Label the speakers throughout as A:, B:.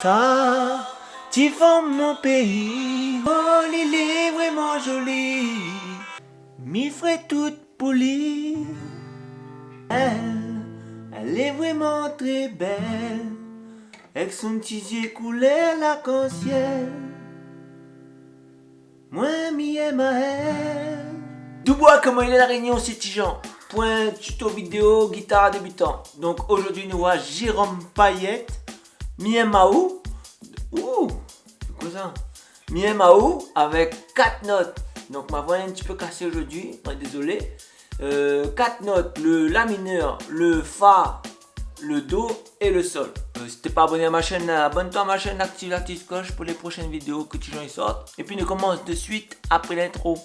A: Ça, tu mon pays. Oh, il est vraiment joli. Mi ferait toute polie. Elle, elle est vraiment très belle. Avec son petit yeux couleur l'arc-en-ciel. Moi, mi aime à elle. Dubois, comment il est la réunion, c'est Tijan Point tuto vidéo guitare débutant. Donc aujourd'hui, nous voit Jérôme Payette, Miemaou. Ouh, quoi ça Miemaou avec 4 notes. Donc ma voix est un petit peu cassée aujourd'hui, désolé. 4 euh, notes, le La mineur, le Fa, le Do et le Sol. Euh, si t'es pas abonné à ma chaîne, abonne-toi à ma chaîne, active la petite cloche pour les prochaines vidéos que tu y sortent. Et puis nous commence de suite après l'intro.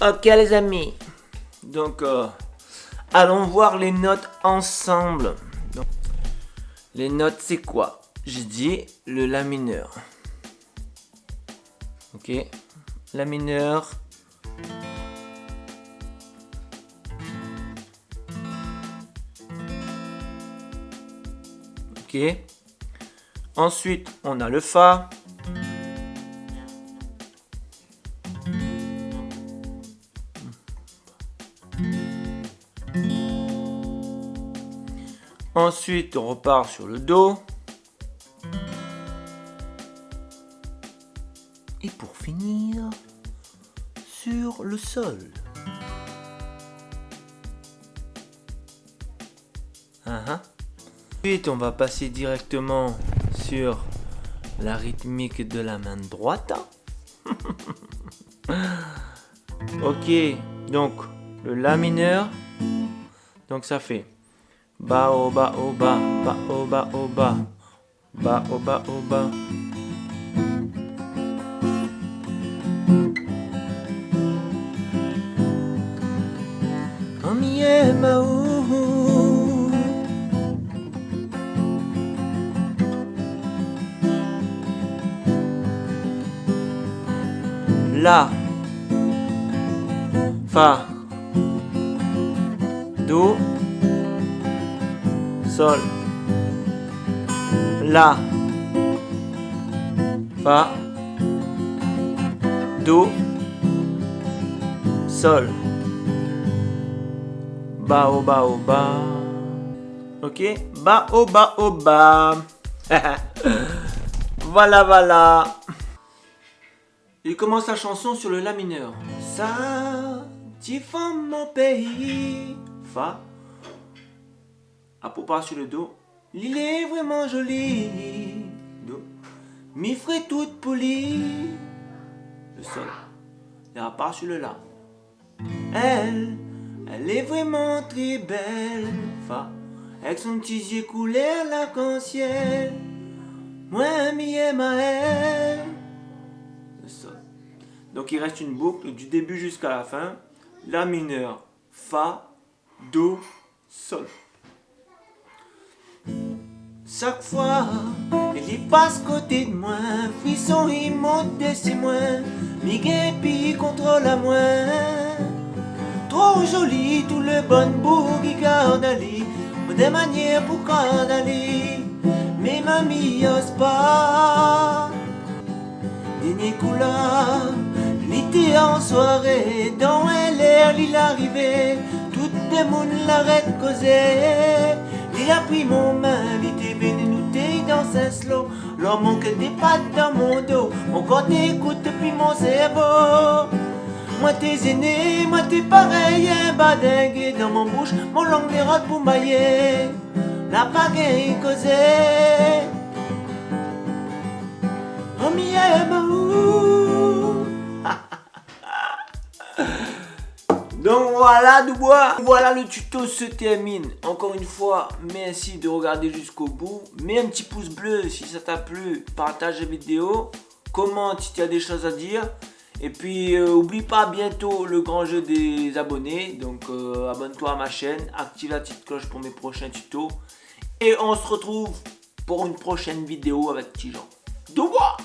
A: Ok les amis, donc euh, allons voir les notes ensemble. les notes c'est quoi? J'ai dit le La mineur. Ok, La mineur. Ok? Ensuite, on a le Fa. Ensuite, on repart sur le dos. Et pour finir, sur le sol. Uh Ensuite, on va passer directement sur la rythmique de la main droite. ok, donc le La mineur. Donc ça fait Ba o ba o ba, ba o ba o ba, ba o ba o ba. La, fa, do sol, la, fa, do, sol, ba o ba. Ok, ba o ba o ba. voilà, voilà. Il commence la chanson sur le La mineur. Ça, tu mon pays. Fa, à pas sur le dos. Il est vraiment joli. Do. Mi ferait toute polie. Le sol. Et à part sur le La. Elle, elle est vraiment très belle. Fa. Avec son petit yeux couleur l'arc-en-ciel. Moi, mi à elle. Le sol. Donc il reste une boucle du début jusqu'à la fin. La mineur, Fa, Do, Sol. Chaque fois, il passe côté de moi, frisson il monte de ses moins, Miguel puis contrôle à moi. Trop joli, tout le bon bout qui garde des manières pour Ali, mais mamie ose pas. Dernier couleur, l'été en soirée, dans l'air il arrivait, tout le monde l'arrête causer. Il a pris mon main, venu nous dans un slow. L'homme manque des pattes dans mon dos. Mon corps t'écoute depuis mon cerveau. Moi t'es aîné, moi t'es pareil, un badingue dans mon bouche, mon langue des rottes pour mailler. La pagaille causée. Voilà Dubois, voilà le tuto se termine. Encore une fois, merci de regarder jusqu'au bout. Mets un petit pouce bleu si ça t'a plu, partage la vidéo, commente si tu as des choses à dire. Et puis euh, oublie pas bientôt le grand jeu des abonnés. Donc euh, abonne-toi à ma chaîne, active la petite cloche pour mes prochains tutos. Et on se retrouve pour une prochaine vidéo avec Tijan. Dubois